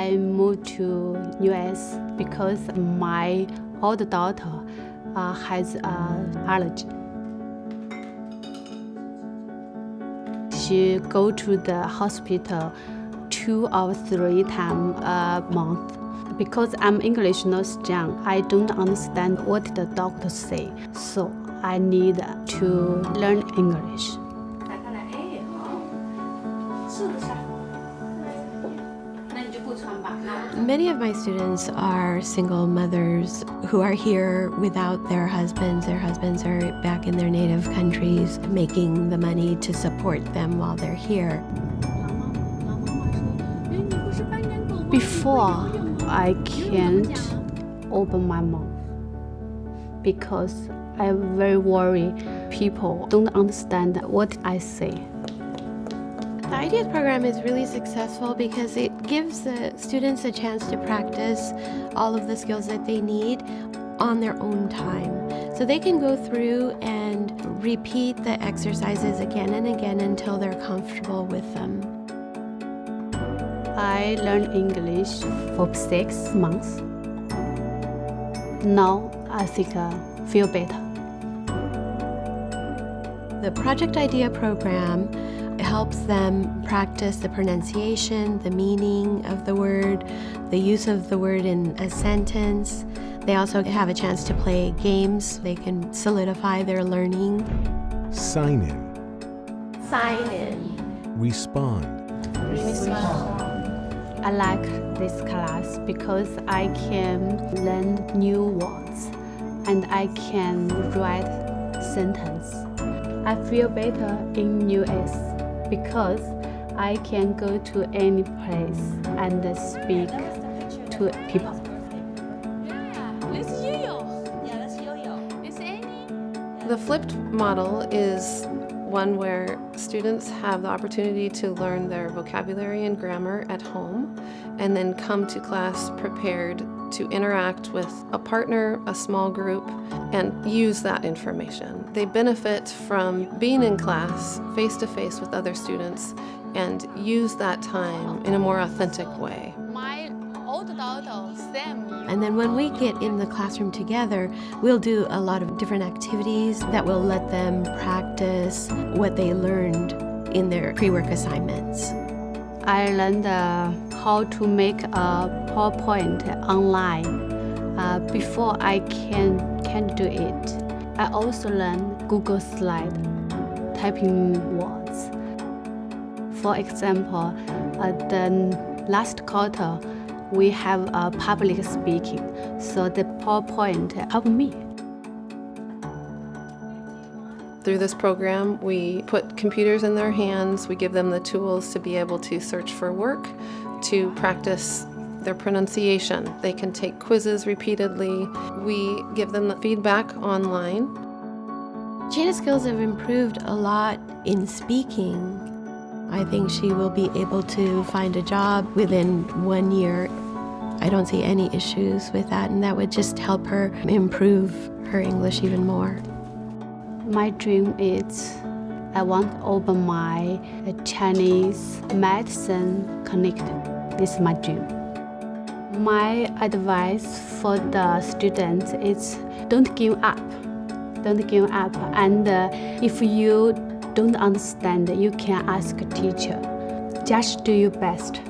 I moved to US because my older daughter uh, has uh, allergy. She go to the hospital two or three times a month. Because I'm English not strong, I don't understand what the doctor say. So I need to learn English. Many of my students are single mothers who are here without their husbands. Their husbands are back in their native countries making the money to support them while they're here. Before, I can't open my mouth because I'm very worried people don't understand what I say. The IDEAS program is really successful because it gives the students a chance to practice all of the skills that they need on their own time. So they can go through and repeat the exercises again and again until they're comfortable with them. I learned English for six months. Now I think I feel better. The Project IDEA program helps them practice the pronunciation, the meaning of the word, the use of the word in a sentence. They also have a chance to play games. They can solidify their learning. Sign in. Sign in. Respond. Respond. I like this class because I can learn new words and I can write sentence. I feel better in US because I can go to any place and speak to people. The flipped model is one where students have the opportunity to learn their vocabulary and grammar at home and then come to class prepared to interact with a partner, a small group, and use that information. They benefit from being in class face-to-face -face with other students and use that time in a more authentic way. And then when we get in the classroom together, we'll do a lot of different activities that will let them practice what they learned in their pre-work assignments. I learned uh, how to make a PowerPoint online. Uh, before I can, can't do it. I also learned Google Slide, typing words. For example, uh, the last quarter, we have a public speaking, so the PowerPoint helped me. Through this program, we put computers in their hands, we give them the tools to be able to search for work, to practice their pronunciation. They can take quizzes repeatedly. We give them the feedback online. Jana's skills have improved a lot in speaking I think she will be able to find a job within one year. I don't see any issues with that, and that would just help her improve her English even more. My dream is I want to open my Chinese medicine clinic. This is my dream. My advice for the students is don't give up. Don't give up. And uh, if you don't understand, you can ask a teacher. Just do your best.